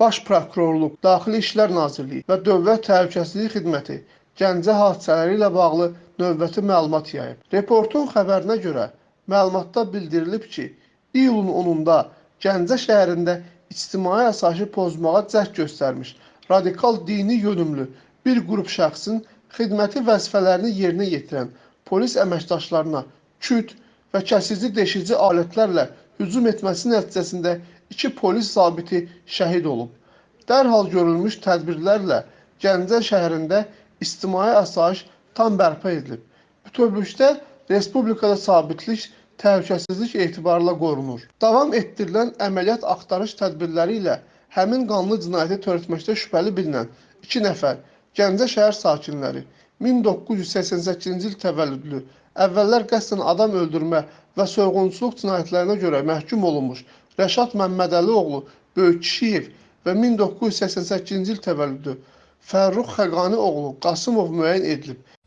Baş Prokurorluq, Daxili İşlər Nazirliyi və Dövlət Təhlükəsizlik Xidməti Gəncə hadisələri ilə bağlı növbəti məlumat yayıb. Reportun xəbərinə görə məlumatda bildirilib ki, iyulun 10-da Gəncə şəhərində ictimai asayişi pozmağa cəhd göstərmiş radikal dini yönümlü bir qrup şəxsin xidməti vəzifələrini yerinə yetirən polis əməkdaşlarına küt və kəsici deşici alətlərlə hücum etməsi nəticəsində iki polis zabiti şəhid olub. Dərhal görülmüş tədbirlərlə Gəncə şəhərində ictimai asayiş tam bərpa edilib. Bütövlükdə respublikada sabitlik, təhlükəsizlik etibarla qorunur. Davam etdirilən əməliyyat axtarış tədbirləri ilə həmin qanlı cinayəti törətməkdə şübhəli bilinən 2 nəfər Gəncə şəhər sakinləri 1988-ci il təvəllüdlü, əvvəllər qəsdən adam öldürmə və soyğunçuluq cinayətlərinə görə məhkum olunmuş Rəşad Məmmədəli oğlu Böyük Kişiyev və 1988-ci il təvəllüdlü Fərrux Xəqani oğlu Qasımov müəyyən edilib